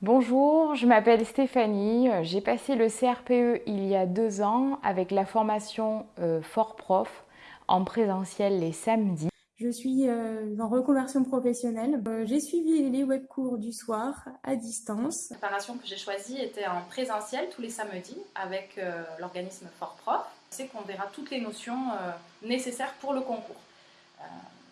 Bonjour, je m'appelle Stéphanie, j'ai passé le CRPE il y a deux ans avec la formation euh, Fort Prof en présentiel les samedis. Je suis euh, en reconversion professionnelle. Euh, j'ai suivi les webcours du soir à distance. La préparation que j'ai choisie était en présentiel tous les samedis avec l'organisme Fort Prof. C'est qu'on verra toutes les notions nécessaires pour le concours.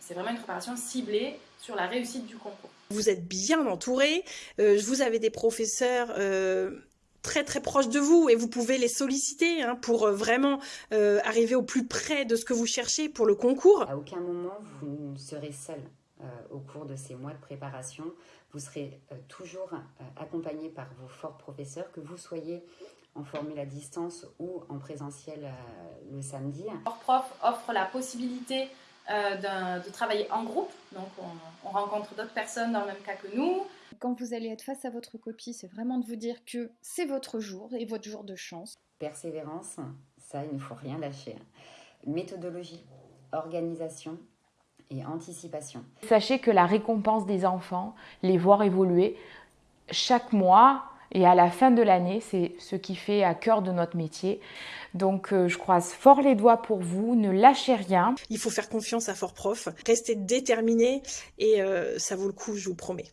C'est vraiment une préparation ciblée sur la réussite du concours. Vous êtes bien entouré, euh, vous avez des professeurs euh, très très proches de vous et vous pouvez les solliciter hein, pour euh, vraiment arriver au plus près de ce que vous cherchez pour le concours. À aucun moment vous ne serez seul au cours de ces mois de préparation. Vous serez toujours accompagné par vos forts professeurs, que vous soyez en formule à distance ou en présentiel le samedi. Fort Prof offre la possibilité euh, de travailler en groupe. Donc on, rencontre d'autres personnes dans le même cas que nous. Quand vous allez être face à votre copie, c'est vraiment de vous dire que c'est votre jour et votre jour de chance. Persévérance, ça il ne faut rien lâcher. Méthodologie, organisation et anticipation. Sachez que la récompense des enfants, les voir évoluer chaque mois, et à la fin de l'année, c'est ce qui fait à cœur de notre métier. Donc euh, je croise fort les doigts pour vous, ne lâchez rien. Il faut faire confiance à Fort Prof, restez déterminé et euh, ça vaut le coup, je vous promets.